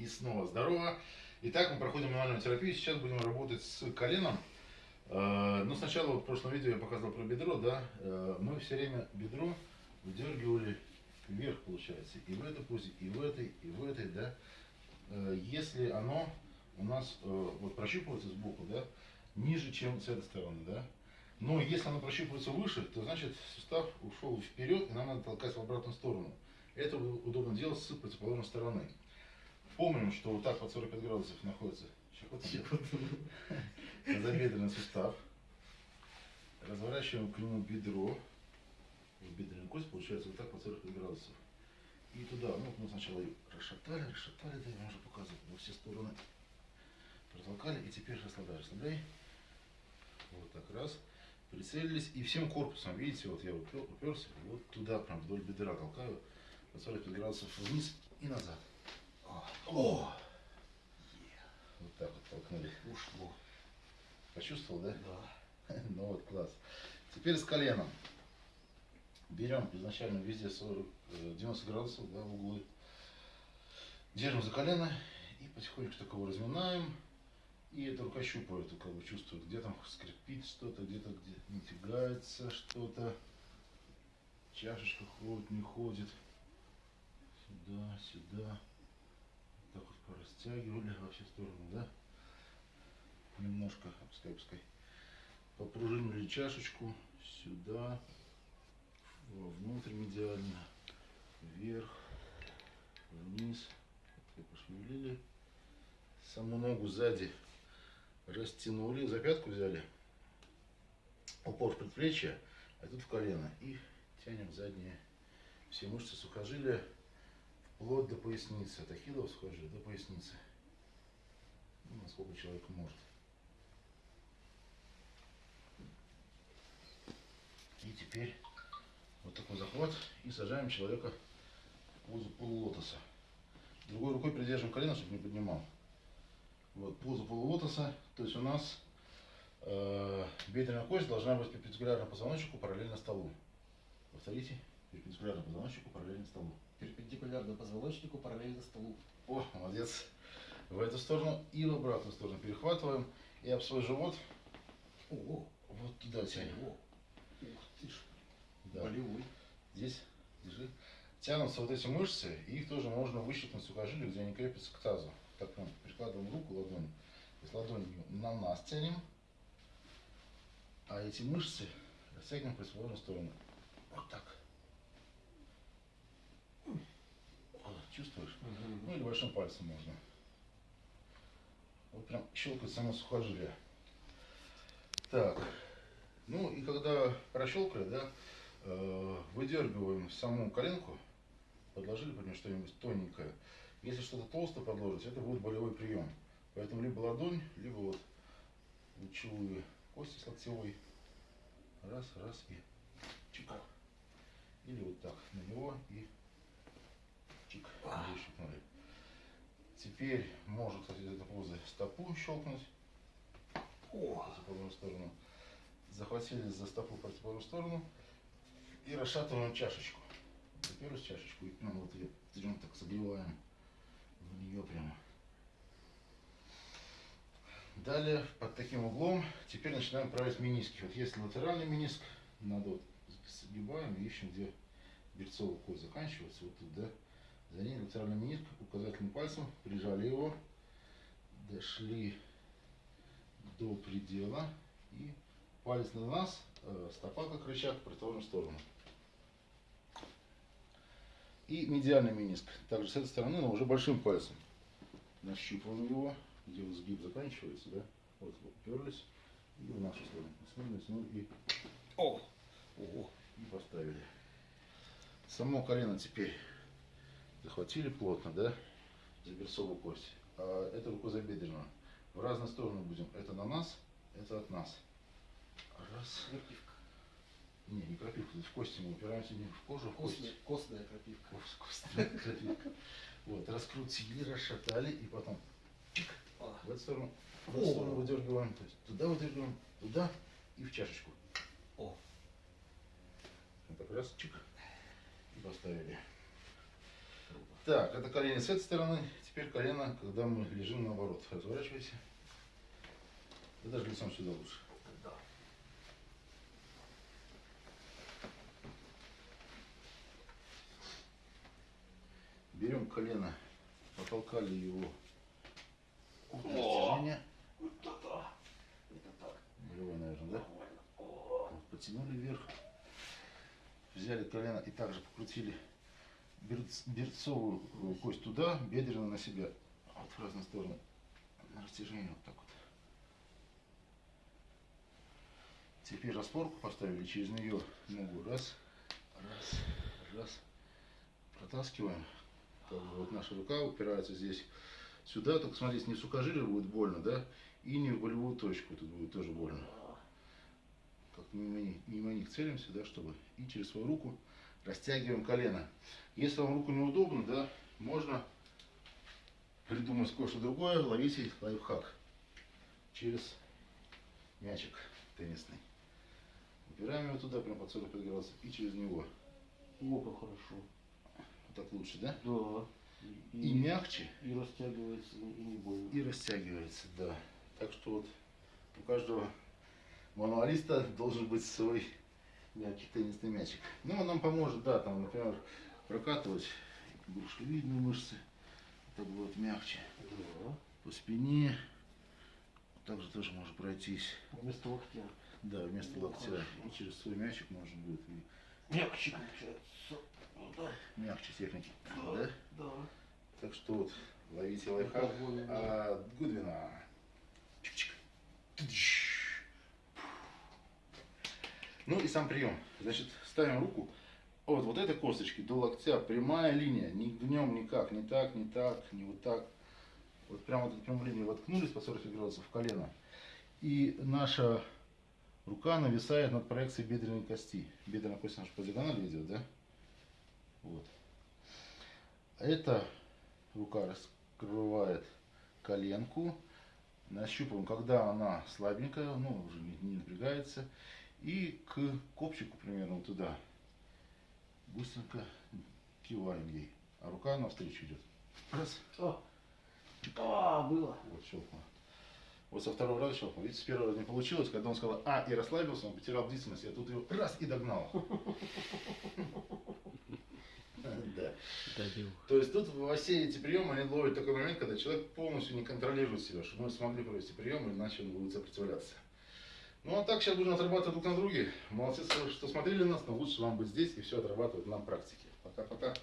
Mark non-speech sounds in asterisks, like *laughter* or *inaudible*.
И снова здорово. Итак, мы проходим мануальную терапию. Сейчас будем работать с коленом. Э, Ну, сначала вот в прошлом видео я показывал про бедро, да. Э, Мы все время бедро выдергивали вверх, получается. И в этой позе, и в этой, и в этой, да. Э, Если оно у нас вот прощупывается сбоку, да, ниже, чем с этой стороны, да. Но если оно прощупывается выше, то значит сустав ушел вперед, и нам надо толкать в обратную сторону. Это удобно делать с противоположной стороны. Помним, что вот так под 45 градусов находится тазобедренный *laughs* сустав. Разворачиваем к нему бедро. Вот бедренная кость получается вот так под 45 градусов. И туда, ну вот мы сначала ее расшатали, расшатали, да, я уже показывал во все стороны. Протолкали и теперь расслабляй, расслабляй. Вот так раз. Прицелились и всем корпусом, видите, вот я упер, уперся, вот туда прям вдоль бедра толкаю, под 45 градусов вниз и назад. О! Вот так вот толкнули. Ушло. Почувствовал, да? Да. *laughs* Ну вот, класс. Теперь с коленом. Берем изначально везде 40, э, 90 градусов, да, углы. Держим за колено и потихонечку так его разминаем. И это рука щупает, как бы чувствует, где там скрипит что-то, где-то где не тягается что-то. Чашечка ходит, не ходит. Сюда, сюда. Порастягивали во все стороны, да? Немножко, пускай, пускай. Попружинили чашечку сюда, вовнутрь медиально, вверх, вниз. Так пошевелили. Саму ногу сзади растянули, за пятку взяли, упор в предплечье, а тут в колено. И тянем задние все мышцы сухожилия вплоть до поясницы, от ахиллова сухожилия до поясницы. Ну, насколько человек может. И теперь вот такой захват и сажаем человека в позу полулотоса. Другой рукой придерживаем колено, чтобы не поднимал. Вот, поза полулотоса. То есть у нас э, бедренная кость должна быть перпендикулярно позвоночнику, параллельно столу. Повторите. Перпендикулярно позвоночнику, параллельно столу. Перпендикулярно позвоночнику, параллельно столу. О, молодец. В эту сторону и в обратную сторону перехватываем. И об свой живот Ого. вот туда тянем. Ого. Ух ты ж. Да. Болевой. Здесь, держи. Тянутся вот эти мышцы, и их тоже можно выщипнуть сухожилие, где они крепятся к тазу. Так прям прикладываем руку, ладонь. То есть ладонью на нас тянем, а эти мышцы растягиваем в противоположную сторону. Вот так. Чувствуешь? Ну или большим пальцем можно. Вот прям щелкает само сухожилие. Так. Ну и когда прощелкали, да, э, выдергиваем саму коленку, подложили под нее что-нибудь тоненькое. Если что-то толстое подложить, это будет болевой прием. Поэтому либо ладонь, либо вот лучевые кости с локтевой. Раз, раз и чик. Или вот так на него и чик. Выщипнули. Теперь кстати, из этой позы стопу щелкнуть в О. противоположную сторону. Захватили за стопу в противоположную сторону и расшатываем чашечку. В чашечку и ну, вот ее берем так согреваем в нее прямо. Далее под таким углом теперь начинаем править мениски. Вот если латеральный мениск, надо вот сгибаем и ищем, где берцовая кость заканчивается, вот тут, да. За ней латеральный мениск, указательным пальцем прижали его, дошли до предела и палец на нас, э, стопа как рычаг в противоположную сторону. И медиальный мениск, также с этой стороны, но уже большим пальцем. Нащупываем его, где вот сгиб заканчивается, да, вот уперлись и в нашу сторону. Натянули, натянули и, О. Ого. и поставили. Само колено теперь захватили плотно, да, за берцовую кость. А это рукозабедренную. В разные стороны будем. Это на нас, это от нас. Раз. Крапивка. Не, не крапивка, в кости мы упираемся не в кожу, а в кость. костная крапивка. Кость, костная крапивка. *laughs* Вот, раскрутили, расшатали и потом в эту сторону, в эту сторону выдергиваем, то есть туда выдергиваем, туда и в чашечку. О. Вот так раз, чик, и поставили. Так, это колени с этой стороны. Теперь колено, когда мы лежим наоборот. Разворачивайся. Да даже лицом сюда лучше. Да. Берем колено, потолкали его растяжения. Вот это. Это так. Болевой, наверное, да? Вот, Потянули вверх. Взяли колено и также покрутили берцовую э, кость туда, бедренную на себя. Вот в разные стороны. На растяжение вот так вот. Теперь распорку поставили, через нее ногу раз, раз, раз. Протаскиваем. Вот наша рука упирается здесь сюда, только смотрите, не в сухожилие будет больно, да, и не в болевую точку, тут будет тоже больно как мимо них целимся, да, чтобы и через свою руку растягиваем колено. Если вам руку неудобно, да, можно придумать кое-что другое, ловите лайфхак через мячик теннисный. Упираем его туда, прям под 45 градусов, и через него. О, как хорошо. Вот так лучше, да? Да. И мягче, и растягивается, и не больно. и растягивается, да. Так что вот у каждого мануалиста должен быть свой Мячик. теннисный мячик. Ну, он нам поможет, да, там, например, прокатывать брюшковидные мышцы. Это будет мягче. Да. По спине. Также тоже можно пройтись. Вместо локтя. Да, вместо Ну, локтя. хорошо. И через свой мячик можно будет и Мягче получается. Ну да. мягче техники. Да. Да? Да. Так что вот, ловите лайфхак больно, да. от Гудвина. Чик-чик. Ну и сам прием. Значит, ставим руку от вот этой косточки до локтя. Прямая линия. Ни днем никак. Не так, не так, не вот так. Вот прямо вот эту прямую линию воткнулись по 45 градусов в колено. И наша рука нависает над проекцией бедренной кости. Бедренная кость наша по диагонали идет, да? Вот. Эта рука раскрывает коленку. Нащупываем, когда она слабенькая, ну, уже не, не напрягается. И к копчику примерно вот туда. Быстренько киваем ей. А рука навстречу идет. Раз. А. А, было. Вот щелкнуло. Вот со второго раза щелкнул. Видите, с первого раза не получилось. Когда он сказал «а» и расслабился, он потерял бдительность. Я тут его раз и догнал. *laughs* Да. Добил. То есть тут во все эти приемы они ловят такой момент, когда человек полностью не контролирует себя, чтобы мы смогли провести прием, иначе он будет сопротивляться. Ну а так сейчас будем отрабатывать друг на друге. Молодцы, что смотрели нас, но лучше вам быть здесь и все отрабатывать на практике. Пока-пока.